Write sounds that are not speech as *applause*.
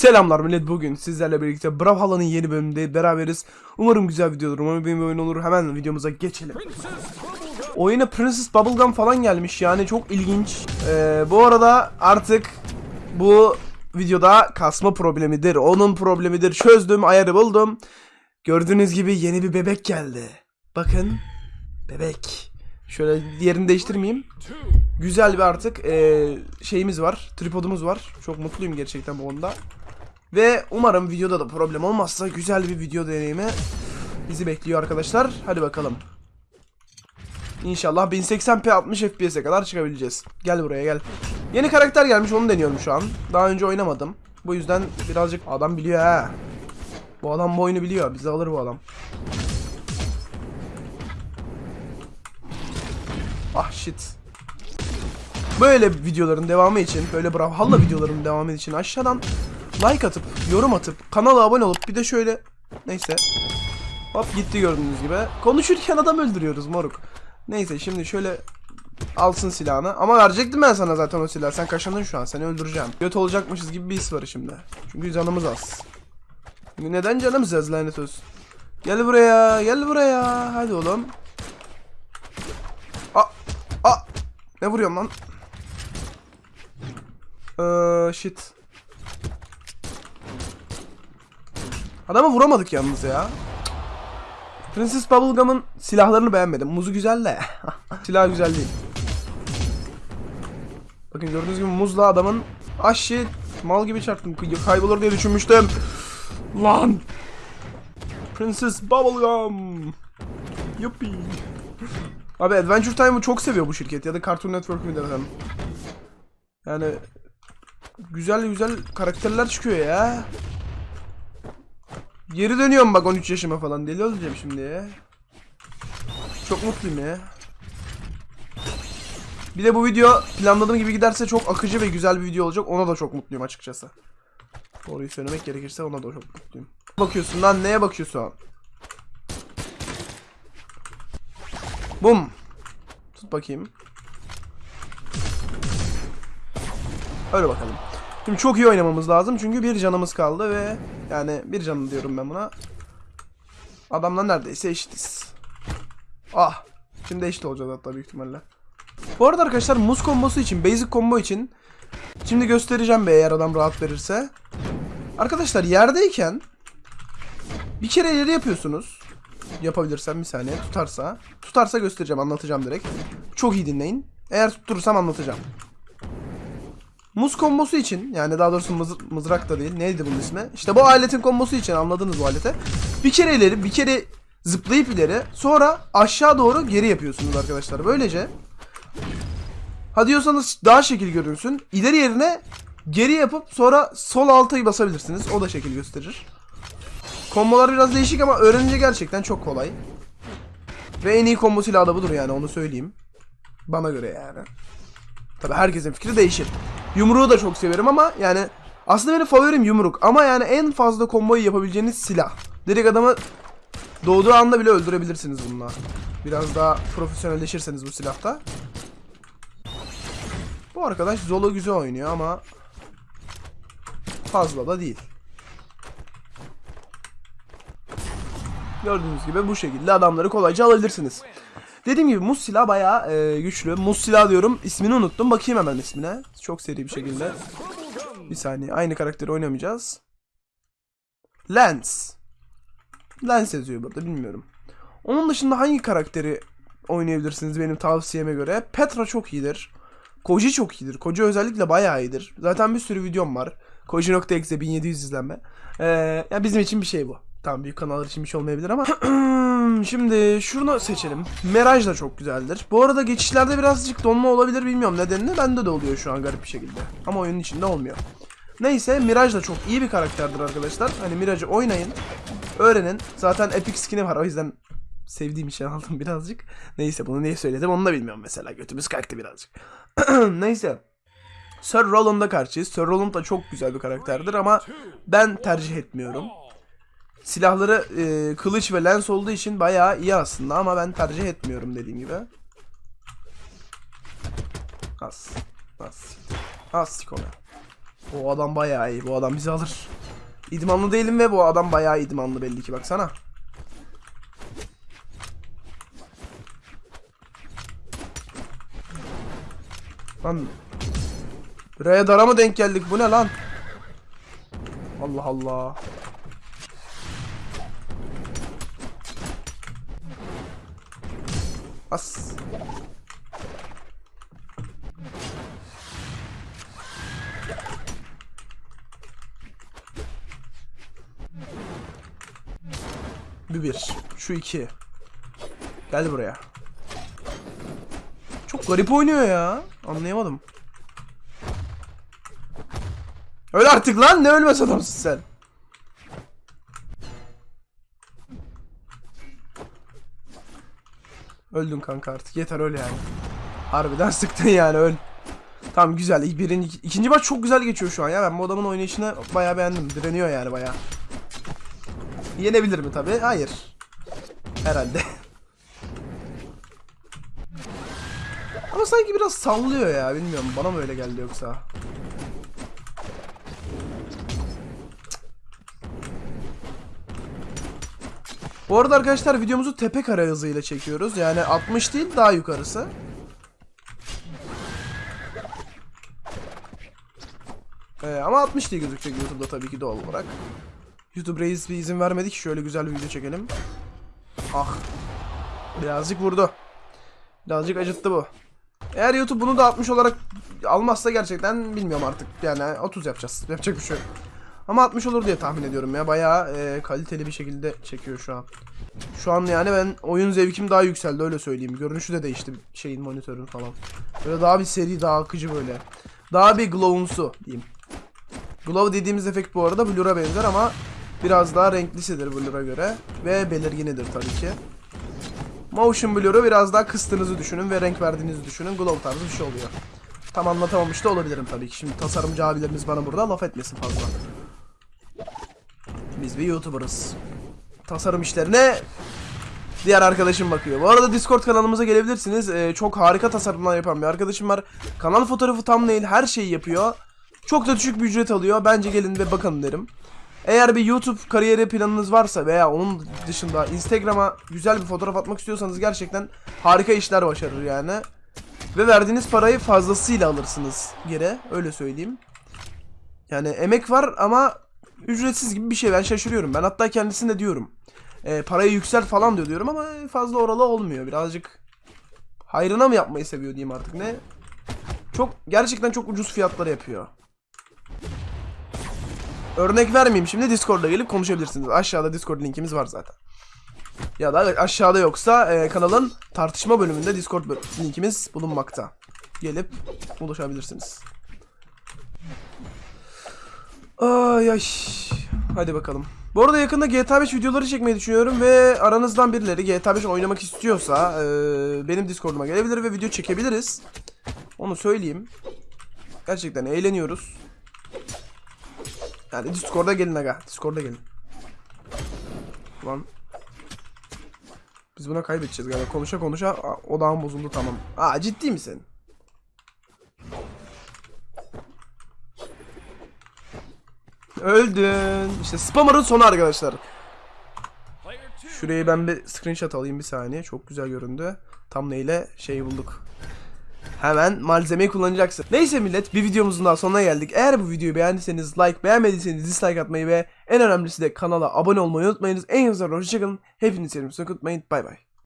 Selamlar millet bugün sizlerle birlikte Brawlhalla'nın yeni bölümünde beraberiz. Umarım güzel video olur. Umarım benim oyun olur. Hemen videomuza geçelim. Oyuna Princess Bubblegum falan gelmiş yani çok ilginç. Ee, bu arada artık bu videoda kasma problemidir. Onun problemidir. Çözdüm, ayarı buldum. Gördüğünüz gibi yeni bir bebek geldi. Bakın. Bebek. Şöyle yerini değiştirmeyeyim. Güzel bir artık eee, şeyimiz var. Tripodumuz var. Çok mutluyum gerçekten bu konuda. Ve umarım videoda da problem olmazsa güzel bir video deneyimi bizi bekliyor arkadaşlar. Hadi bakalım. İnşallah 1080p 60 fps'e kadar çıkabileceğiz. Gel buraya gel. Yeni karakter gelmiş onu deniyorum şu an. Daha önce oynamadım. Bu yüzden birazcık adam biliyor ha. Bu adam bu oyunu biliyor. Bizi alır bu adam. Ah shit. Böyle videoların devamı için, böyle Brawlhalla videolarının devamı için aşağıdan like atıp, yorum atıp, kanala abone olup bir de şöyle neyse. Hop gitti gördüğünüz gibi. Konuşurken adam öldürüyoruz moruk. Neyse şimdi şöyle alsın silahını. Ama verecektim ben sana zaten o silahı. Sen kaşındın şu an. Seni öldüreceğim. Göt olacakmışız gibi bir his var şimdi. Çünkü canımız az. Çünkü neden canımız az lanet olsun. Gel buraya, gel buraya. Hadi oğlum. Aa, aa. Ne vuruyorsun lan? Eee shit. Adamı vuramadık yalnız ya. Princess Bubblegum'ın silahlarını beğenmedim. Muzu güzel de. *laughs* Silah güzel değil. Bakın gördüğünüz gibi muzla adamın ah mal gibi çarptım. Kay- Kaybolur diye düşünmüştüm. Lan. Princess Bubblegum. Yuppie. Abi Adventure Time'ı çok seviyor bu şirket ya da Cartoon Network mi desem. Yani güzel güzel karakterler çıkıyor ya. Geri dönüyorum bak 13 yaşıma falan deli olacağım şimdi ya. Çok mutluyum ya. Bir de bu video planladığım gibi giderse çok akıcı ve güzel bir video olacak. Ona da çok mutluyum açıkçası. Doğruyu söylemek gerekirse ona da çok mutluyum. Bakıyorsun lan neye bakıyorsun? Bum. Tut bakayım. Öyle bakalım. Şimdi çok iyi oynamamız lazım çünkü bir canımız kaldı ve yani bir canım diyorum ben buna. Adamla neredeyse eşitiz. Ah. Şimdi eşit olacağız hatta büyük ihtimalle. Bu arada arkadaşlar muz kombosu için, basic combo için şimdi göstereceğim be eğer adam rahat verirse. Arkadaşlar yerdeyken bir kere ileri yapıyorsunuz. Yapabilirsem bir saniye tutarsa. Tutarsa göstereceğim anlatacağım direkt. Çok iyi dinleyin. Eğer tutturursam anlatacağım. Muz kombosu için yani daha doğrusu mız- mızrak da değil neydi bunun ismi? İşte bu aletin kombosu için anladınız bu alete. Bir kere ileri bir kere zıplayıp ileri sonra aşağı doğru geri yapıyorsunuz arkadaşlar. Böylece ha diyorsanız daha şekil görünsün. İleri yerine geri yapıp sonra sol altayı basabilirsiniz. O da şekil gösterir. Kombolar biraz değişik ama öğrenince gerçekten çok kolay. Ve en iyi kombo silahı da budur yani onu söyleyeyim. Bana göre yani. Tabi herkesin fikri değişir. Yumruğu da çok severim ama yani aslında benim favorim yumruk ama yani en fazla komboyu yapabileceğiniz silah. Direkt adamı doğduğu anda bile öldürebilirsiniz bununla. Biraz daha profesyonelleşirseniz bu silahta. Bu arkadaş Zolo güzel oynuyor ama fazla da değil. Gördüğünüz gibi bu şekilde adamları kolayca alabilirsiniz. Dediğim gibi muz silah bayağı e, güçlü. Muz silah diyorum. İsmini unuttum. Bakayım hemen ismine. Çok seri bir şekilde. Bir saniye. Aynı karakteri oynamayacağız. Lens. Lens yazıyor burada. Bilmiyorum. Onun dışında hangi karakteri oynayabilirsiniz benim tavsiyeme göre? Petra çok iyidir. Koji çok iyidir. Koji özellikle bayağı iyidir. Zaten bir sürü videom var. Koji.exe 1700 izlenme. Ee, ya bizim için bir şey bu. Tamam büyük kanallar için bir şey olmayabilir ama *clears throat* Şimdi şunu seçelim. Mirage da çok güzeldir. Bu arada geçişlerde birazcık donma olabilir bilmiyorum nedenini. Bende de oluyor şu an garip bir şekilde. Ama oyunun içinde olmuyor. Neyse Mirage da çok iyi bir karakterdir arkadaşlar. Hani Mirage'ı oynayın. Öğrenin. Zaten epic skin'i var o yüzden sevdiğim için *laughs* aldım birazcık. Neyse bunu niye söyledim onu da bilmiyorum mesela. Götümüz kalktı birazcık. *clears throat* Neyse. Sir Roland'a karşıyız. Sir Roland da çok güzel bir karakterdir ama ben tercih etmiyorum. Silahları e, kılıç ve lens olduğu için bayağı iyi aslında ama ben tercih etmiyorum dediğim gibi. Az. Az. Az sikona. O adam bayağı iyi. Bu adam bizi alır. İdmanlı değilim ve bu adam bayağı idmanlı belli ki baksana. Lan R'ye dara mı denk geldik? Bu ne lan? Allah Allah. As. Bir bir. Şu iki. Gel buraya. Çok garip oynuyor ya. Anlayamadım. Öl artık lan ne ölmez adamsın sen. Öldün kanka artık yeter öl yani. Harbiden *laughs* sıktın yani öl. Tamam güzel. Birinci, ikinci maç çok güzel geçiyor şu an ya. Ben bu adamın oynayışını bayağı beğendim. Direniyor yani bayağı. Yenebilir mi tabi? Hayır. Herhalde. *laughs* Ama sanki biraz sallıyor ya. Bilmiyorum bana mı öyle geldi yoksa. Bu arada arkadaşlar videomuzu tepe kare hızıyla çekiyoruz. Yani 60 değil daha yukarısı. Ee, ama 60 diye gözükecek YouTube'da tabii ki doğal olarak. YouTube Reis bir izin vermedi ki şöyle güzel bir video çekelim. Ah. Birazcık vurdu. Birazcık acıttı bu. Eğer YouTube bunu da 60 olarak almazsa gerçekten bilmiyorum artık. Yani 30 yapacağız. Yapacak bir şey yok. Ama 60 olur diye tahmin ediyorum ya. Bayağı e, kaliteli bir şekilde çekiyor şu an. Şu an yani ben oyun zevkim daha yükseldi öyle söyleyeyim. Görünüşü de değişti şeyin monitörün falan. Böyle daha bir seri, daha akıcı böyle. Daha bir glow'umsu diyeyim. Glow dediğimiz efekt bu arada Blur'a benzer ama biraz daha renklisidir Blur'a göre. Ve belirginidir tabii ki. Motion Blur'u biraz daha kıstığınızı düşünün ve renk verdiğinizi düşünün. Glow tarzı bir şey oluyor. Tam anlatamamış da olabilirim tabii ki. Şimdi tasarımcı abilerimiz bana burada laf etmesin fazla. Biz bir YouTuber'ız. Tasarım işlerine diğer arkadaşım bakıyor. Bu arada Discord kanalımıza gelebilirsiniz. Ee, çok harika tasarımlar yapan bir arkadaşım var. Kanal fotoğrafı thumbnail her şeyi yapıyor. Çok da düşük bir ücret alıyor. Bence gelin ve bakın derim. Eğer bir YouTube kariyeri planınız varsa veya onun dışında Instagram'a güzel bir fotoğraf atmak istiyorsanız gerçekten harika işler başarır yani. Ve verdiğiniz parayı fazlasıyla alırsınız geri. Öyle söyleyeyim. Yani emek var ama ücretsiz gibi bir şey. Ben şaşırıyorum. Ben hatta kendisine diyorum. E, parayı yükselt falan diyor diyorum ama fazla oralı olmuyor. Birazcık hayrına mı yapmayı seviyor diyeyim artık ne? Çok gerçekten çok ucuz fiyatları yapıyor. Örnek vermeyeyim şimdi Discord'a gelip konuşabilirsiniz. Aşağıda Discord linkimiz var zaten. Ya da aşağıda yoksa e, kanalın tartışma bölümünde Discord linkimiz bulunmakta. Gelip ulaşabilirsiniz. Ay ay. Hadi bakalım. Bu arada yakında GTA 5 videoları çekmeyi düşünüyorum ve aranızdan birileri GTA 5 oynamak istiyorsa e, benim Discord'uma gelebilir ve video çekebiliriz. Onu söyleyeyim. Gerçekten eğleniyoruz. Yani Discord'a gelin aga. Discord'a gelin. Lan. Biz buna kaybedeceğiz galiba. Konuşa konuşa odağım bozuldu tamam. Aa ciddi misin? Öldün. İşte spammer'ın sonu arkadaşlar. Şurayı ben bir screenshot alayım bir saniye. Çok güzel göründü. Tam neyle şey bulduk. Hemen malzemeyi kullanacaksın. Neyse millet bir videomuzun daha sonuna geldik. Eğer bu videoyu beğendiyseniz like, beğenmediyseniz dislike atmayı ve en önemlisi de kanala abone olmayı unutmayınız. En güzel hoşçakalın. Hepinizi sevdim. Unutmayın. Bay bay.